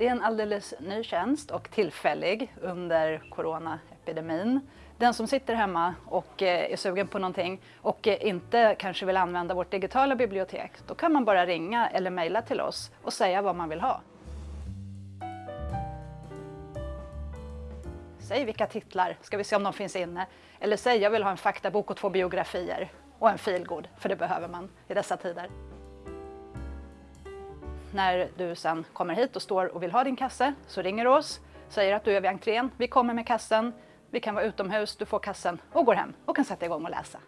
Det är en alldeles ny tjänst och tillfällig under coronaepidemin. Den som sitter hemma och eh, är sugen på någonting och eh, inte kanske vill använda vårt digitala bibliotek, då kan man bara ringa eller mejla till oss och säga vad man vill ha. Säg vilka titlar, ska vi se om de finns inne. Eller säg jag vill ha en faktabok och två biografier och en filgod, för det behöver man i dessa tider. När du sen kommer hit och står och vill ha din kasse så ringer du oss, säger att du är vid entrén, vi kommer med kassen, vi kan vara utomhus, du får kassen och går hem och kan sätta igång och läsa.